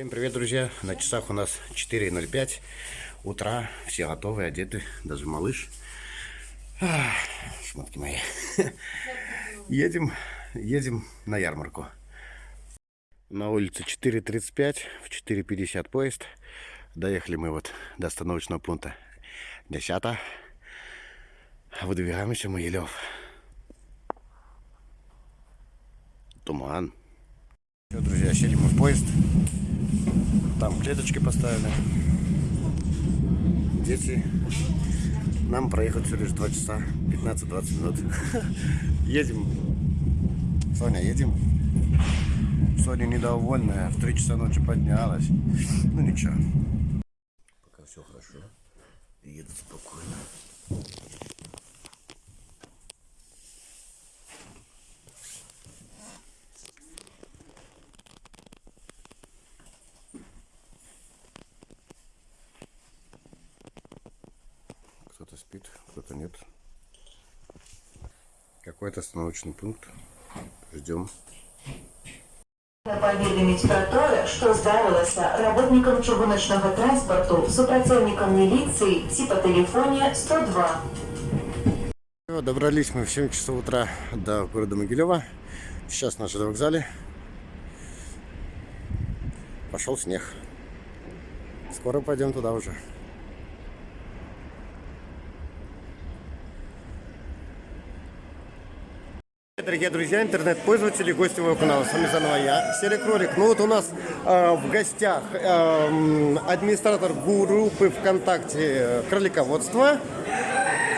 Всем привет, друзья! На часах у нас 4.05 утра. Все готовы, одеты, даже малыш. Ах, Шмотки мои. Едем, едем на ярмарку. На улице 4.35, в 4.50 поезд. Доехали мы вот до остановочного пункта 10. Выдвигаемся в Могилев. Туман. Все, друзья, сели мы в поезд. Там клеточки поставили. Дети. Нам проехать всего лишь 2 часа 15-20 минут. Едем. Соня, едем. Соня недовольная. В 3 часа ночи поднялась. Ну ничего. Пока все хорошо. Еду спокойно. Кто-то спит, кто-то нет. Какой-то остановочный пункт. Ждем. Паведаміць пра тое, што здарылася работнікам чыгуначнага транспарту, супрацоўнікам міліцыі ці па тэлефоне 102. Всё, Добрались мы в 7 часов утра до города Могилева. Сейчас на ЖД вокзале. Пошел снег. Скоро пойдем туда уже. Дорогие друзья, интернет-пользователи, гости моего канала, с вами заново я, Серый Кролик. Ну вот у нас э, в гостях э, администратор группы ВКонтакте э, Кролиководство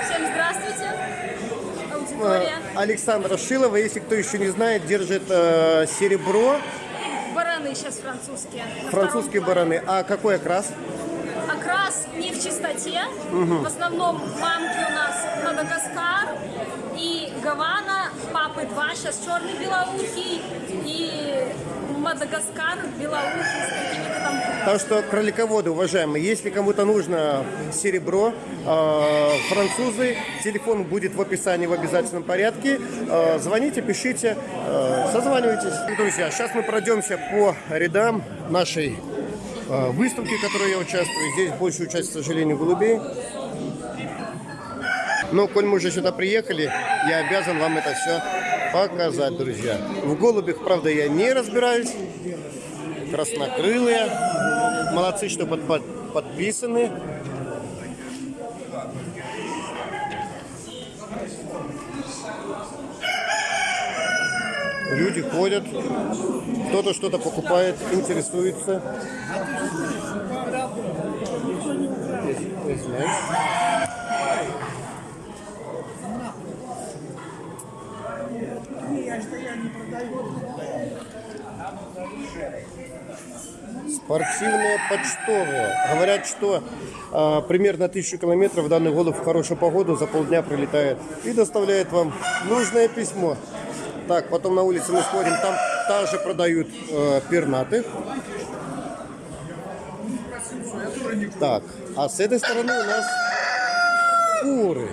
Всем здравствуйте, э, аудитория. Александра Шилова. Если кто еще не знает, держит э, серебро, Бараны сейчас французские. Французские бараны. А какой окрас? Окрас не в чистоте. В основном мамки у нас Мадагаскар и Гавана, папы два, сейчас черный белоухий и Мадагаскар белоухий с какими-то там Так что, кролиководы, уважаемые, если кому-то нужно серебро, э, французы, телефон будет в описании в обязательном порядке. Э, звоните, пишите, э, созванивайтесь. Друзья, сейчас мы пройдемся по рядам нашей выставки, в которой я участвую. Здесь больше участия, к сожалению, голубей. Но, коль мы уже сюда приехали, я обязан вам это все показать, друзья. В голубях, правда, я не разбираюсь краснокрылые. Молодцы, что под- под- подписаны. Люди ходят, кто-то что-то покупает, интересуется. Извиняюсь. Спортивные почтовые. Говорят, что а, примерно тысячу километров данный голубь в хорошую погоду за полдня прилетает и доставляет вам нужное письмо. Так, потом на улице мы смотрим, там также продают э, пернатых. Так, а с этой стороны у нас куры.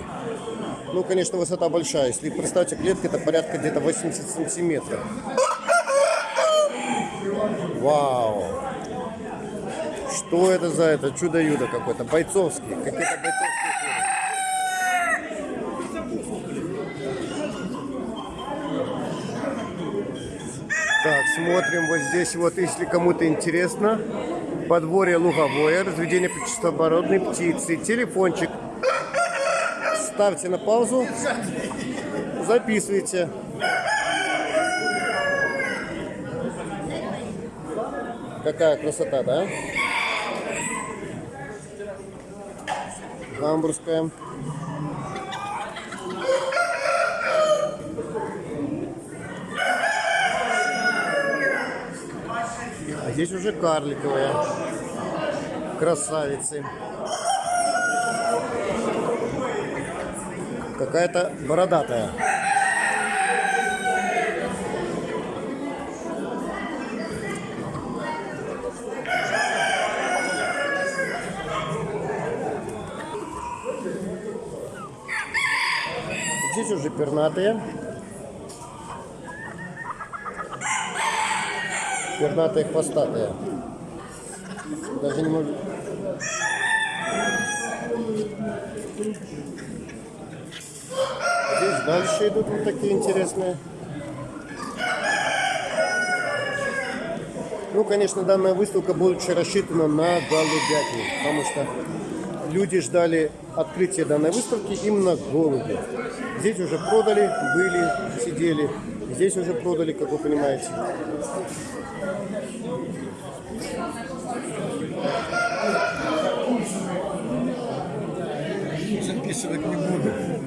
Ну, конечно, высота большая. Если представьте, клетка это порядка где-то 80 сантиметров. Вау! Что это за это чудо-юдо какое-то? Бойцовские. Какие-то бойцовские куры. Так, смотрим вот здесь вот, если кому-то интересно. Подворье луговое, разведение птицеоборотной птицы. Телефончик. Ставьте на паузу. Записывайте. Какая красота, да? Гамбургская. А здесь уже карликовые. Красавицы. Какая-то бородатая. Здесь уже пернатые. Пернатые хвостатые. Даже не могу. Здесь дальше идут вот такие интересные. Ну, конечно, данная выставка больше рассчитана на голубятню, потому что люди ждали открытия данной выставки именно голуби. Здесь уже продали, были, сидели. Здесь уже продали, как вы понимаете. Записывать не буду.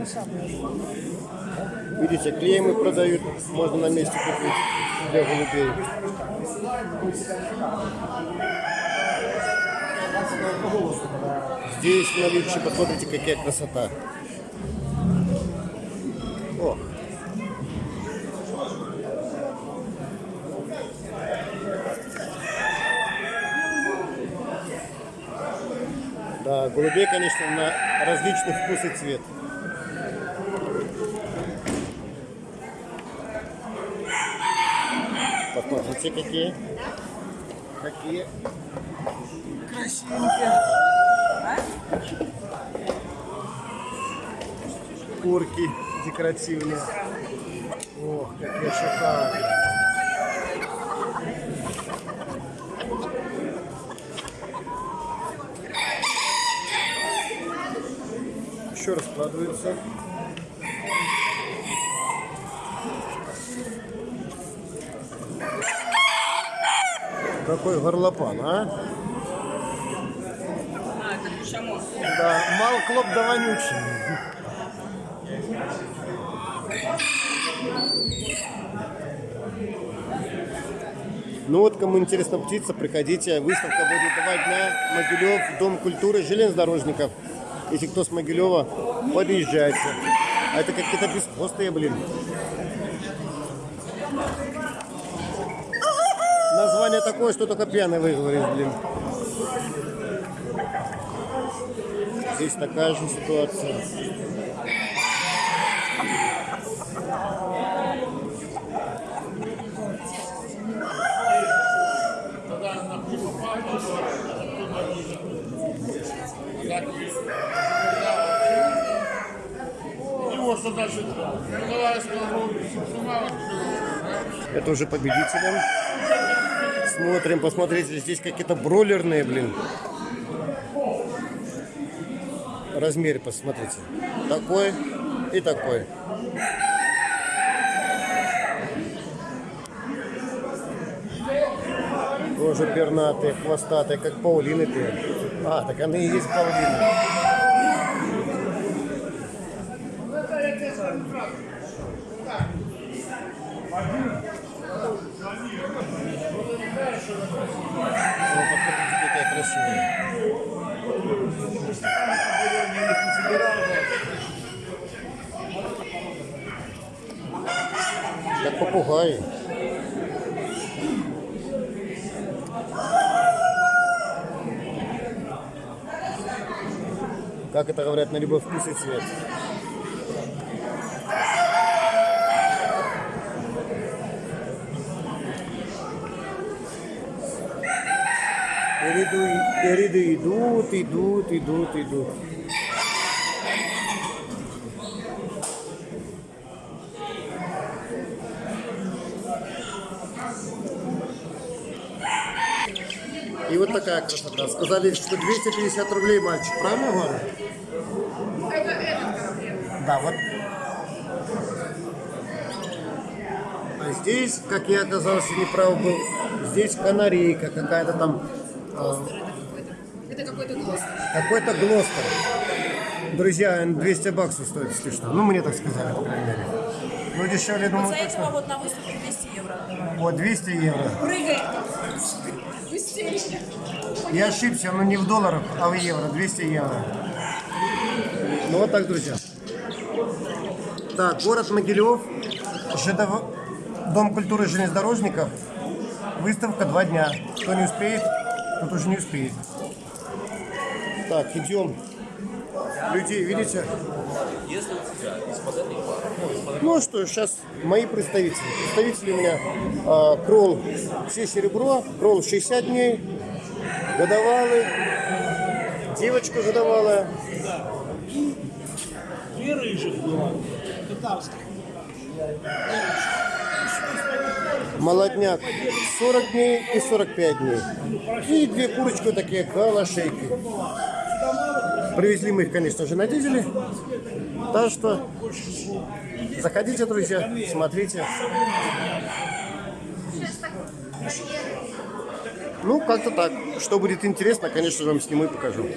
Видите, клеймы продают, можно на месте купить для голубей. Здесь наличие, посмотрите, какая красота. О. Да, голубей, конечно, на различный вкус и цвет. Посмотрите, какие. Какие красивенькие. Курки декоративные. Ох, какие шикарные. Еще раскладывается. Какой горлопан, а? Да, мал клоп да вонючий. Ну вот, кому интересна птица, приходите. Выставка будет два дня. Могилев, Дом культуры железнодорожников. Если кто с Могилева, подъезжайте. А это какие-то бесхвостые, блин. Название такое, что только пьяный выговорит, блин. Здесь такая же ситуация. Это уже победителям. Смотрим, посмотрите, здесь какие-то бройлерные, блин. Размер посмотрите. Такой и такой. Тоже пернатые, хвостатые, как паулины ты. А, так они и есть паулины. О, посмотрите, какая красивая. Как попугаи. Как это говорят, на любой вкус и цвет. Ряды, ряды идут, идут, идут, идут. И вот такая красота. Сказали, что 250 рублей мальчик. Правильно говорю? Это этот. Да, вот. А здесь, как я оказался, неправ был, здесь канарейка какая-то там, Это какой-то глаз. какой-то глостер. Друзья, 200 баксов стоит, если что. Ну, мне так сказали, по крайней мере. Ну, дешевле, думаю, За этого точно. вот на выставке 200 евро. Вот, 200 евро. Прыгай! Я ошибся, но не в долларах, а в евро. 200 евро. Ну вот так, друзья. Так, город Могилев, ЖДВ, Дом культуры железнодорожников. Выставка два дня. Кто не успеет, тот уже не успеет. Так, идем. Людей, видите? Ну что, сейчас мои представители. Представители у меня э, кролл все серебро, кролл 60 дней, годовалый, девочка годовалая. Две рыжих было. Татарских. Молодняк 40 дней и 45 дней. И две курочки вот такие калашейки. Привезли мы их, конечно же, на дизеле. Так что заходите, друзья, смотрите. Ну, как-то так. Что будет интересно, конечно же, вам сниму и покажу.